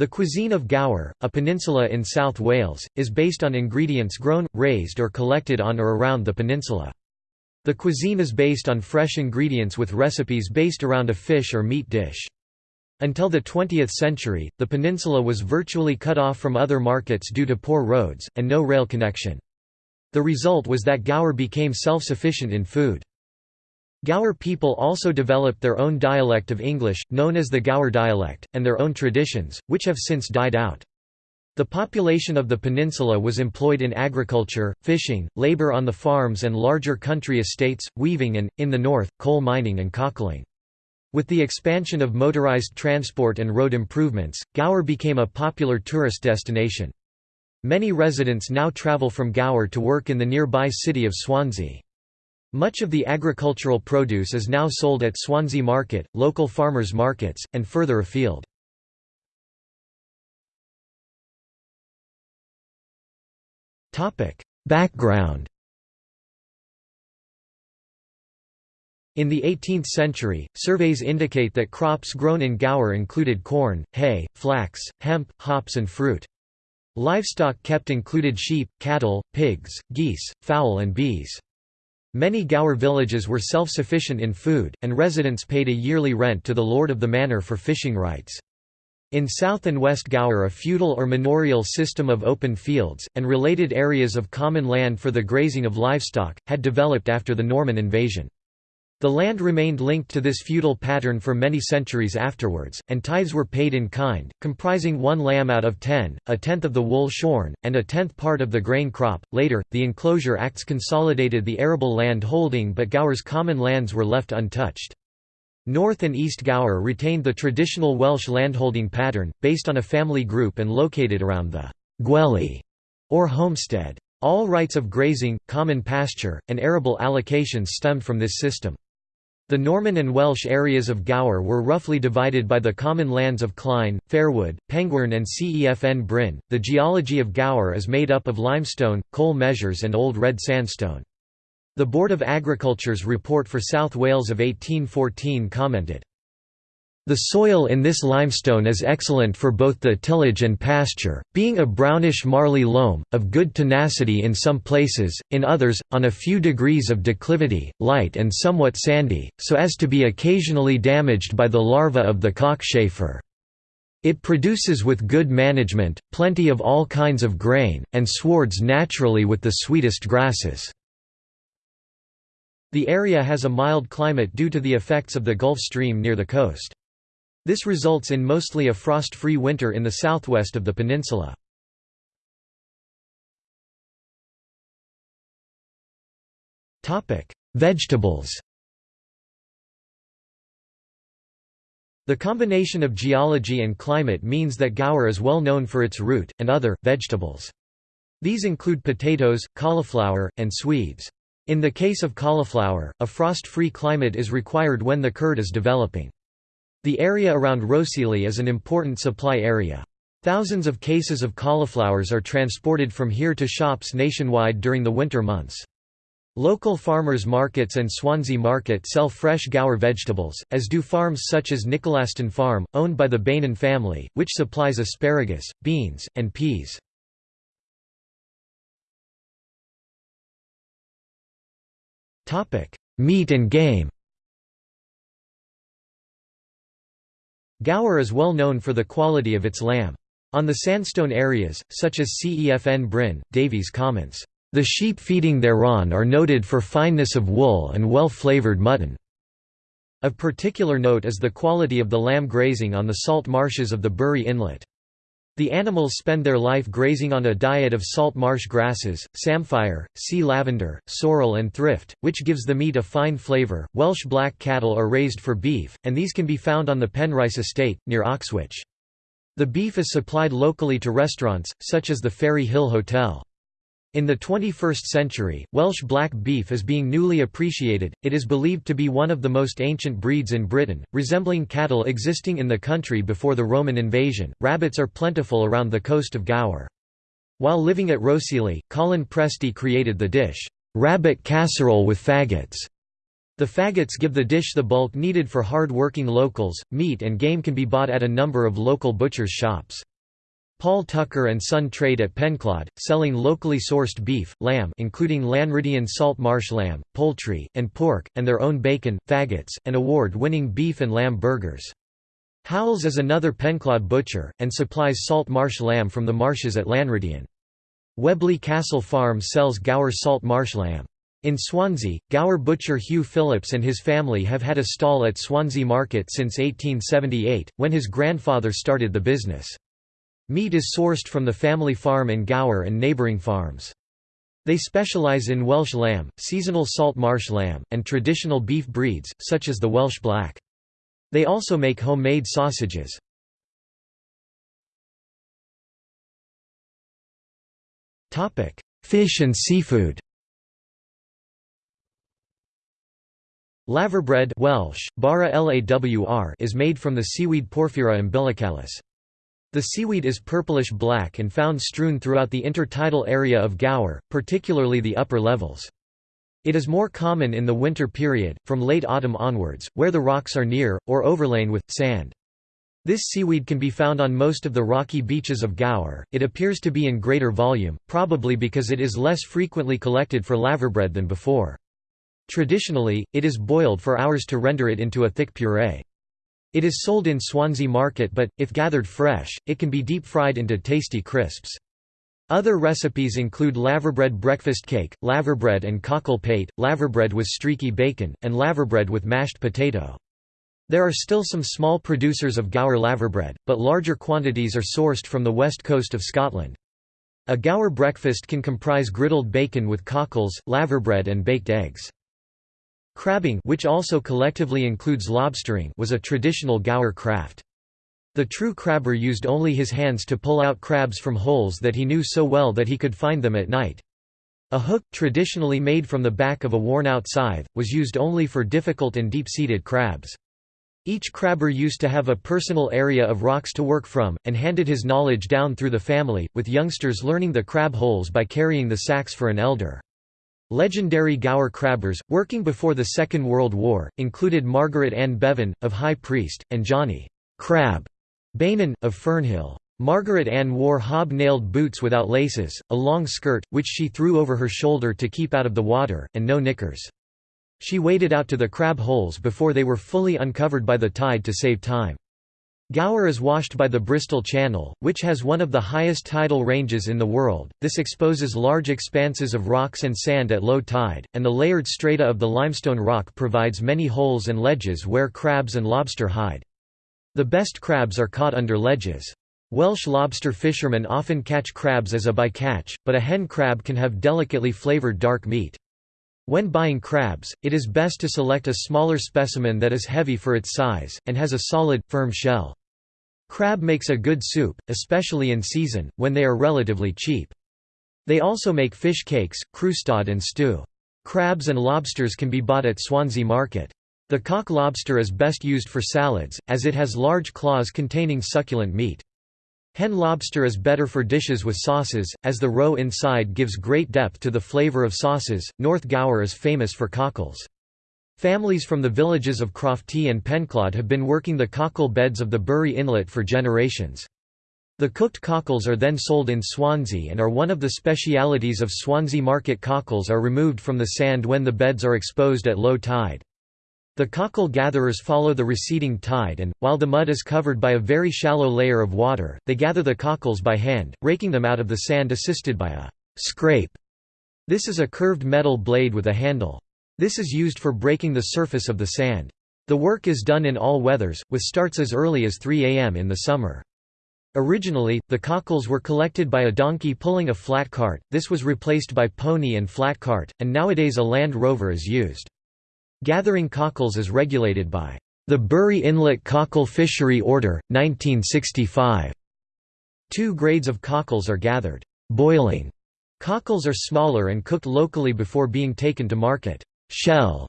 The cuisine of Gower, a peninsula in South Wales, is based on ingredients grown, raised or collected on or around the peninsula. The cuisine is based on fresh ingredients with recipes based around a fish or meat dish. Until the 20th century, the peninsula was virtually cut off from other markets due to poor roads, and no rail connection. The result was that Gower became self-sufficient in food. Gower people also developed their own dialect of English, known as the Gower dialect, and their own traditions, which have since died out. The population of the peninsula was employed in agriculture, fishing, labor on the farms and larger country estates, weaving and, in the north, coal mining and cockling. With the expansion of motorized transport and road improvements, Gower became a popular tourist destination. Many residents now travel from Gower to work in the nearby city of Swansea. Much of the agricultural produce is now sold at Swansea Market, local farmers' markets, and further afield. Background In the 18th century, surveys indicate that crops grown in Gower included corn, hay, flax, hemp, hops and fruit. Livestock kept included sheep, cattle, pigs, geese, fowl and bees. Many Gower villages were self-sufficient in food, and residents paid a yearly rent to the lord of the manor for fishing rights. In South and West Gower a feudal or manorial system of open fields, and related areas of common land for the grazing of livestock, had developed after the Norman invasion. The land remained linked to this feudal pattern for many centuries afterwards, and tithes were paid in kind, comprising one lamb out of ten, a tenth of the wool shorn, and a tenth part of the grain crop. Later, the Enclosure Acts consolidated the arable land holding, but Gower's common lands were left untouched. North and East Gower retained the traditional Welsh landholding pattern, based on a family group and located around the gwely or homestead. All rights of grazing, common pasture, and arable allocations stemmed from this system. The Norman and Welsh areas of Gower were roughly divided by the common lands of Clyne, Fairwood, Pengwern, and Cefn Bryn. The geology of Gower is made up of limestone, coal measures, and old red sandstone. The Board of Agriculture's report for South Wales of 1814 commented, the soil in this limestone is excellent for both the tillage and pasture, being a brownish marly loam, of good tenacity in some places, in others, on a few degrees of declivity, light and somewhat sandy, so as to be occasionally damaged by the larva of the cockchafer. It produces with good management, plenty of all kinds of grain, and swards naturally with the sweetest grasses. The area has a mild climate due to the effects of the Gulf Stream near the coast. This results in mostly a frost-free winter in the southwest of the peninsula. Vegetables The combination of geology and climate means that Gower is well known for its root, and other, vegetables. These include potatoes, cauliflower, and swedes. In the case of cauliflower, a frost-free climate is required when the curd is developing. The area around Rhossili is an important supply area. Thousands of cases of cauliflowers are transported from here to shops nationwide during the winter months. Local farmers' markets and Swansea Market sell fresh Gower vegetables, as do farms such as Nicholaston Farm, owned by the Bainan family, which supplies asparagus, beans, and peas. Meat and game Gower is well known for the quality of its lamb. On the sandstone areas, such as Cefn Bryn, Davies comments, "...the sheep feeding thereon are noted for fineness of wool and well-flavoured mutton." Of particular note is the quality of the lamb grazing on the salt marshes of the Burry Inlet. The animals spend their life grazing on a diet of salt marsh grasses, samphire, sea lavender, sorrel, and thrift, which gives the meat a fine flavour. Welsh black cattle are raised for beef, and these can be found on the Penrice estate, near Oxwich. The beef is supplied locally to restaurants, such as the Fairyhill Hotel. In the 21st century, Welsh black beef is being newly appreciated. It is believed to be one of the most ancient breeds in Britain, resembling cattle existing in the country before the Roman invasion. Rabbits are plentiful around the coast of Gower. While living at Rhossili, Colin Pressdee created the dish, rabbit casserole with faggots. The faggots give the dish the bulk needed for hard-working locals. Meat and game can be bought at a number of local butchers' shops. Paul Tucker and Son trade at Penclawdd, selling locally sourced beef, lamb including Llanrhidian salt marsh lamb, poultry, and pork, and their own bacon, faggots, and award-winning beef and lamb burgers. Howells is another Penclawdd butcher, and supplies salt marsh lamb from the marshes at Llanrhidian. Weobley Castle Farm sells Gower salt marsh lamb. In Swansea, Gower butcher Hugh Phillips and his family have had a stall at Swansea Market since 1878, when his grandfather started the business. Meat is sourced from the family farm in Gower and neighbouring farms. They specialise in Welsh lamb, seasonal salt marsh lamb, and traditional beef breeds, such as the Welsh Black. They also make homemade sausages. Fish and seafood Laverbread Welsh, bara lawr is made from the seaweed Porphyra umbilicalis. The seaweed is purplish-black and found strewn throughout the intertidal area of Gower, particularly the upper levels. It is more common in the winter period, from late autumn onwards, where the rocks are near, or overlain with, sand. This seaweed can be found on most of the rocky beaches of Gower. It appears to be in greater volume, probably because it is less frequently collected for laverbread than before. Traditionally, it is boiled for hours to render it into a thick puree. It is sold in Swansea Market but, if gathered fresh, it can be deep-fried into tasty crisps. Other recipes include laverbread breakfast cake, laverbread and cockle pate, laverbread with streaky bacon, and laverbread with mashed potato. There are still some small producers of Gower laverbread, but larger quantities are sourced from the west coast of Scotland. A Gower breakfast can comprise griddled bacon with cockles, laverbread and baked eggs. Crabbing which also collectively includes lobstering was a traditional Gower craft. The true crabber used only his hands to pull out crabs from holes that he knew so well that he could find them at night. A hook, traditionally made from the back of a worn-out scythe, was used only for difficult and deep-seated crabs. Each crabber used to have a personal area of rocks to work from, and handed his knowledge down through the family, with youngsters learning the crab holes by carrying the sacks for an elder. Legendary Gower crabbers, working before the Second World War, included Margaret Ann Bevan, of High Priest, and Johnny Crab Beynon, of Fernhill. Margaret Ann wore hob-nailed boots without laces, a long skirt, which she threw over her shoulder to keep out of the water, and no knickers. She waded out to the crab holes before they were fully uncovered by the tide to save time. Gower is washed by the Bristol Channel, which has one of the highest tidal ranges in the world. This exposes large expanses of rocks and sand at low tide, and the layered strata of the limestone rock provides many holes and ledges where crabs and lobster hide. The best crabs are caught under ledges. Welsh lobster fishermen often catch crabs as a bycatch, but a hen crab can have delicately flavoured dark meat. When buying crabs, it is best to select a smaller specimen that is heavy for its size, and has a solid, firm shell. Crab makes a good soup, especially in season, when they are relatively cheap. They also make fish cakes, crustade and stew. Crabs and lobsters can be bought at Swansea Market. The cock lobster is best used for salads, as it has large claws containing succulent meat. Hen lobster is better for dishes with sauces, as the roe inside gives great depth to the flavour of sauces. North Gower is famous for cockles. Families from the villages of Crofty and Penclawdd have been working the cockle beds of the Burry Inlet for generations. The cooked cockles are then sold in Swansea and are one of the specialities of Swansea market cockles are removed from the sand when the beds are exposed at low tide. The cockle gatherers follow the receding tide and, while the mud is covered by a very shallow layer of water, they gather the cockles by hand, raking them out of the sand assisted by a scrape. This is a curved metal blade with a handle. This is used for breaking the surface of the sand. The work is done in all weathers, with starts as early as 3 am in the summer. Originally, the cockles were collected by a donkey pulling a flat cart, this was replaced by pony and flat cart, and nowadays a Land Rover is used. Gathering cockles is regulated by the Burry Inlet Cockle Fishery Order, 1965. Two grades of cockles are gathered. Boiling cockles are smaller and cooked locally before being taken to market. Shell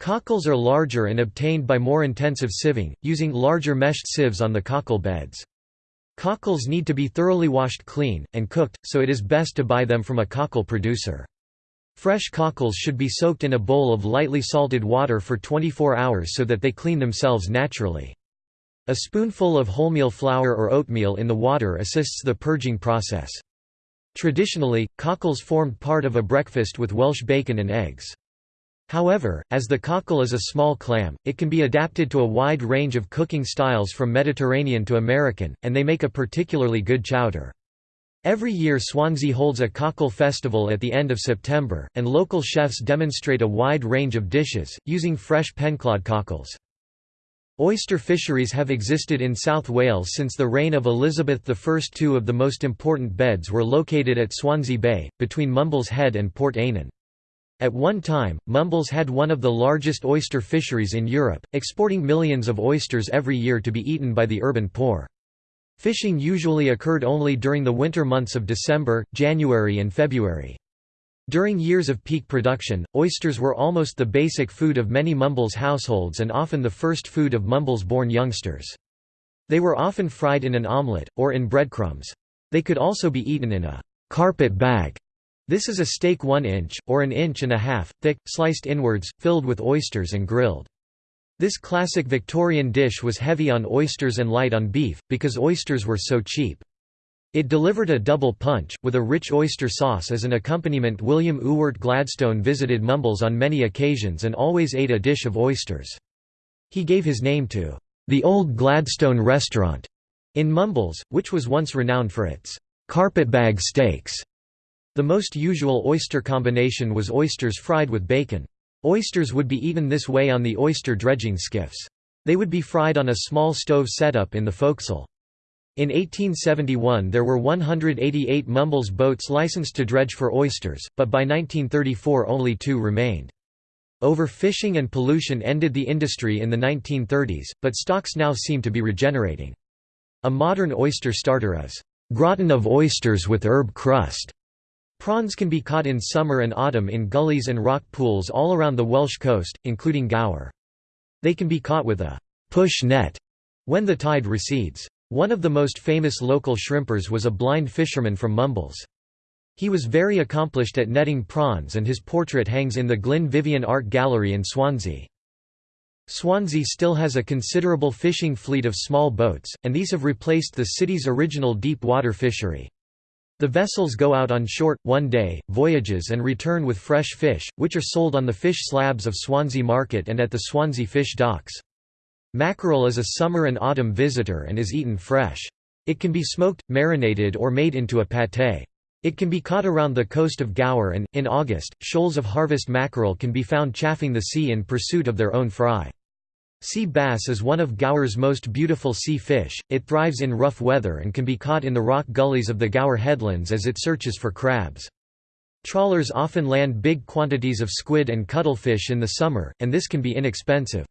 cockles are larger and obtained by more intensive sieving, using larger meshed sieves on the cockle beds. Cockles need to be thoroughly washed clean, and cooked, so it is best to buy them from a cockle producer. Fresh cockles should be soaked in a bowl of lightly salted water for 24 hours so that they clean themselves naturally. A spoonful of wholemeal flour or oatmeal in the water assists the purging process. Traditionally, cockles formed part of a breakfast with Welsh bacon and eggs. However, as the cockle is a small clam, it can be adapted to a wide range of cooking styles from Mediterranean to American, and they make a particularly good chowder. Every year Swansea holds a cockle festival at the end of September, and local chefs demonstrate a wide range of dishes, using fresh Penclawdd cockles. Oyster fisheries have existed in South Wales since the reign of Elizabeth I. Two of the most important beds were located at Swansea Bay, between Mumbles Head and Port Eynon. At one time, Mumbles had one of the largest oyster fisheries in Europe, exporting millions of oysters every year to be eaten by the urban poor. Fishing usually occurred only during the winter months of December, January and February. During years of peak production, oysters were almost the basic food of many Mumbles households and often the first food of Mumbles-born youngsters. They were often fried in an omelette, or in breadcrumbs. They could also be eaten in a carpet bag this is a steak 1 inch, or an inch and a half, thick, sliced inwards, filled with oysters and grilled. This classic Victorian dish was heavy on oysters and light on beef, because oysters were so cheap. It delivered a double punch, with a rich oyster sauce as an accompaniment William Ewart Gladstone visited Mumbles on many occasions and always ate a dish of oysters. He gave his name to the Old Gladstone Restaurant in Mumbles, which was once renowned for its carpetbag steaks. The most usual oyster combination was oysters fried with bacon. Oysters would be eaten this way on the oyster dredging skiffs. They would be fried on a small stove setup in the forecastle. In 1871 there were 188 Mumbles boats licensed to dredge for oysters, but by 1934 only two remained. Overfishing and pollution ended the industry in the 1930s, but stocks now seem to be regenerating. A modern oyster starter is, "...gratin of oysters with herb crust", Prawns can be caught in summer and autumn in gullies and rock pools all around the Welsh coast, including Gower. They can be caught with a push net when the tide recedes. One of the most famous local shrimpers was a blind fisherman from Mumbles. He was very accomplished at netting prawns and his portrait hangs in the Glyn Vivian Art Gallery in Swansea. Swansea still has a considerable fishing fleet of small boats, and these have replaced the city's original deep water fishery. The vessels go out on short, one-day, voyages and return with fresh fish, which are sold on the fish slabs of Swansea Market and at the Swansea Fish Docks. Mackerel is a summer and autumn visitor and is eaten fresh. It can be smoked, marinated or made into a pâté. It can be caught around the coast of Gower and, in August, shoals of harvest mackerel can be found chaffing the sea in pursuit of their own fry. Sea bass is one of Gower's most beautiful sea fish, it thrives in rough weather and can be caught in the rock gullies of the Gower headlands as it searches for crabs. Trawlers often land big quantities of squid and cuttlefish in the summer, and this can be inexpensive.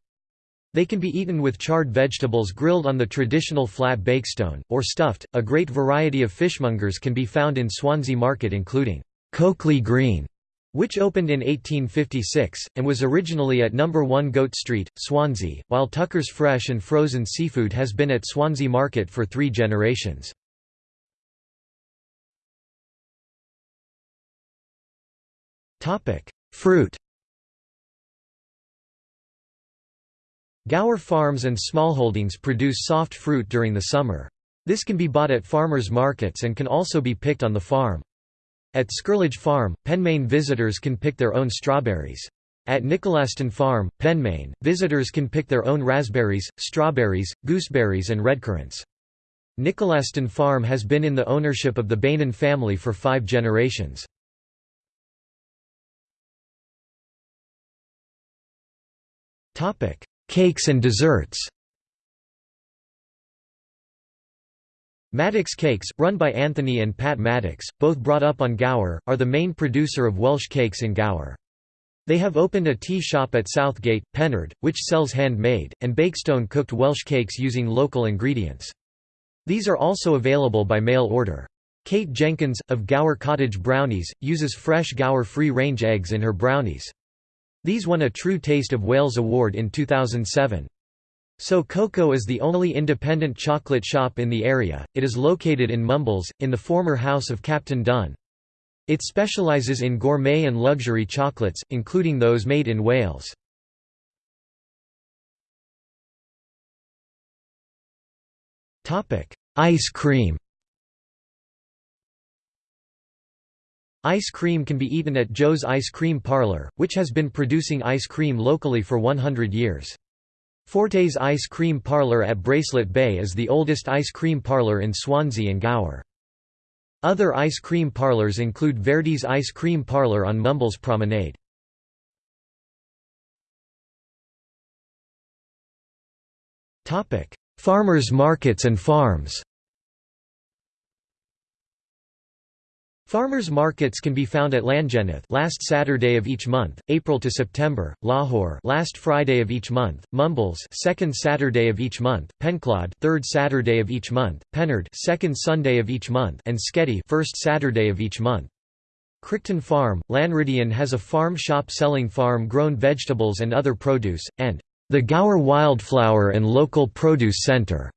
They can be eaten with charred vegetables grilled on the traditional flat bakestone, or stuffed. A great variety of fishmongers can be found in Swansea Market, including Coakley Green, which opened in 1856, and was originally at No. 1 Goat Street, Swansea, while Tucker's fresh and frozen seafood has been at Swansea Market for three generations. Fruit Gower farms and smallholdings produce soft fruit during the summer. This can be bought at farmers' markets and can also be picked on the farm. At Skirlage Farm, Penmaen visitors can pick their own strawberries. At Nicholaston Farm, Penmaen, visitors can pick their own raspberries, strawberries, gooseberries and redcurrants. Nicholaston Farm has been in the ownership of the Bainan family for five generations. Cakes and desserts Maddox Cakes, run by Anthony and Pat Maddox, both brought up on Gower, are the main producer of Welsh cakes in Gower. They have opened a tea shop at Southgate, Pennard, which sells handmade, and Bakestone cooked Welsh cakes using local ingredients. These are also available by mail order. Kate Jenkins, of Gower Cottage Brownies, uses fresh Gower free-range eggs in her brownies. These won a True Taste of Wales award in 2007. So Coco is the only independent chocolate shop in the area, it is located in Mumbles, in the former house of Captain Dunn. It specialises in gourmet and luxury chocolates, including those made in Wales. Ice cream Ice cream can be eaten at Joe's Ice Cream Parlor, which has been producing ice cream locally for 100 years. Forte's Ice Cream Parlor at Bracelet Bay is the oldest ice cream parlor in Swansea and Gower. Other ice cream parlors include Verdi's Ice Cream Parlor on Mumbles Promenade. Farmers markets and farms Farmers markets can be found at Llangenith last Saturday of each month, April to September, Lahore last Friday of each month, Mumbles second Saturday of each month, Penclawdd third Saturday of each month, Pennard second Sunday of each month, and Sketty first Saturday of each month. Crichton Farm, Llanrhidian has a farm shop selling farm-grown vegetables and other produce, and the Gower Wildflower and Local Produce Centre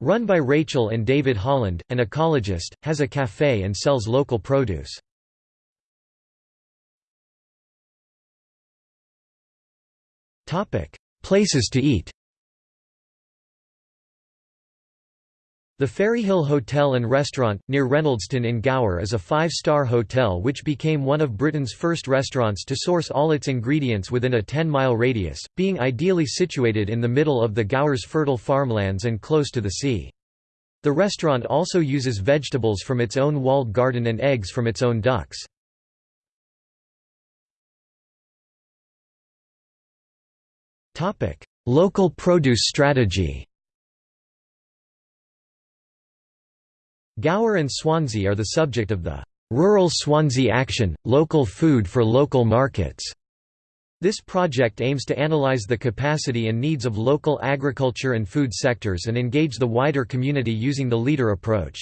Run by Rachel and David Holland, an ecologist, has a cafe and sells local produce. Places to eat The Fairyhill Hotel and Restaurant, near Reynoldston in Gower is a five-star hotel which became one of Britain's first restaurants to source all its ingredients within a 10-mile radius, being ideally situated in the middle of the Gower's fertile farmlands and close to the sea. The restaurant also uses vegetables from its own walled garden and eggs from its own ducks. Local produce strategy Gower and Swansea are the subject of the Rural Swansea Action – Local Food for Local Markets. This project aims to analyze the capacity and needs of local agriculture and food sectors and engage the wider community using the leader approach.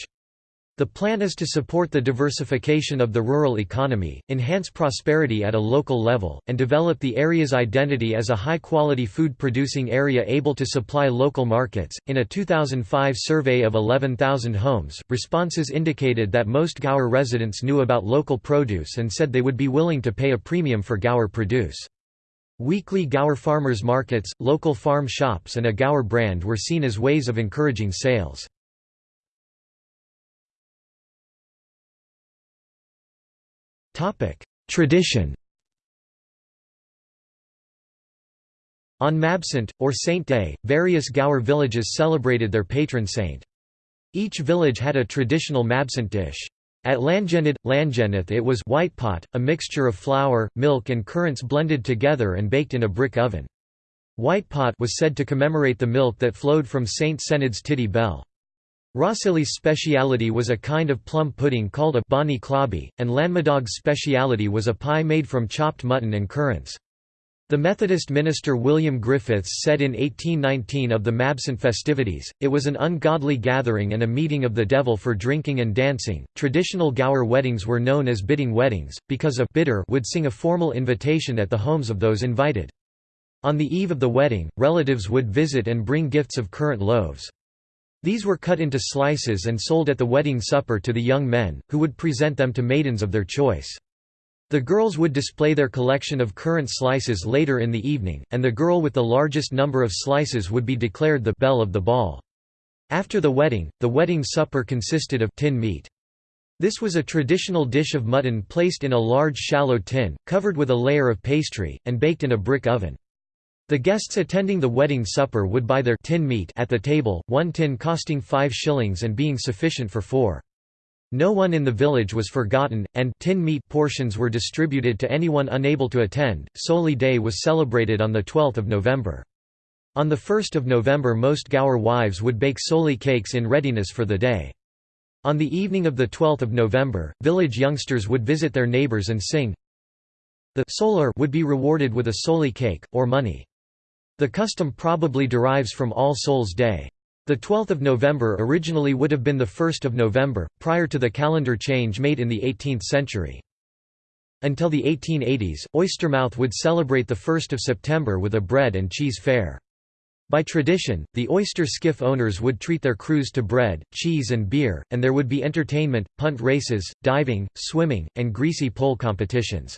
The plan is to support the diversification of the rural economy, enhance prosperity at a local level, and develop the area's identity as a high quality food producing area able to supply local markets. In a 2005 survey of 11,000 homes, responses indicated that most Gower residents knew about local produce and said they would be willing to pay a premium for Gower produce. Weekly Gower farmers markets, local farm shops, and a Gower brand were seen as ways of encouraging sales. Tradition On Mabsant, or Saint Day, various Gower villages celebrated their patron saint. Each village had a traditional Mabsant dish. At Llangenid, Llangenith it was white pot, a mixture of flour, milk and currants blended together and baked in a brick oven. White pot was said to commemorate the milk that flowed from Saint Cened's Tiddy Bell. Rhossili's speciality was a kind of plum pudding called a bonny clobby, and Llanmadoc's speciality was a pie made from chopped mutton and currants. The Methodist minister William Griffiths said in 1819 of the Mabsant festivities, it was an ungodly gathering and a meeting of the devil for drinking and dancing. Traditional Gower weddings were known as bidding weddings, because a bidder would sing a formal invitation at the homes of those invited. On the eve of the wedding, relatives would visit and bring gifts of currant loaves. These were cut into slices and sold at the wedding supper to the young men, who would present them to maidens of their choice. The girls would display their collection of currant slices later in the evening, and the girl with the largest number of slices would be declared the belle of the ball. After the wedding, the wedding supper consisted of tin meat. This was a traditional dish of mutton placed in a large shallow tin, covered with a layer of pastry, and baked in a brick oven. The guests attending the wedding supper would buy their tin meat at the table, one tin costing five shillings and being sufficient for four. No one in the village was forgotten, and tin meat portions were distributed to anyone unable to attend. Soli Day was celebrated on 12 November. On 1 November most Gower wives would bake soli cakes in readiness for the day. On the evening of 12 November, village youngsters would visit their neighbours and sing. The solar would be rewarded with a soli cake, or money. The custom probably derives from All Souls' Day. The 12th of November originally would have been the 1st of November, prior to the calendar change made in the 18th century. Until the 1880s, Oystermouth would celebrate the 1st of September with a bread and cheese fair. By tradition, the oyster skiff owners would treat their crews to bread, cheese and beer, and there would be entertainment, punt races, diving, swimming, and greasy pole competitions.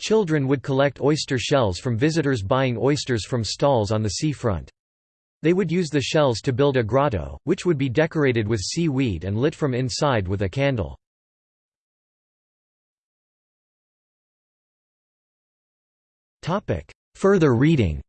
Children would collect oyster shells from visitors buying oysters from stalls on the seafront. They would use the shells to build a grotto, which would be decorated with seaweed and lit from inside with a candle. Further reading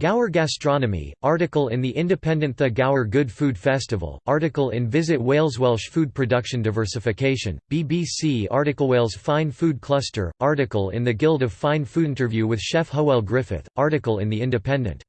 Gower Gastronomy, article in the independent The Gower Good Food Festival, article in Visit Wales Welsh Food Production Diversification, BBC article Wales Fine Food Cluster, article in the Guild of Fine Food Interview with chef Howell Griffith, article in The Independent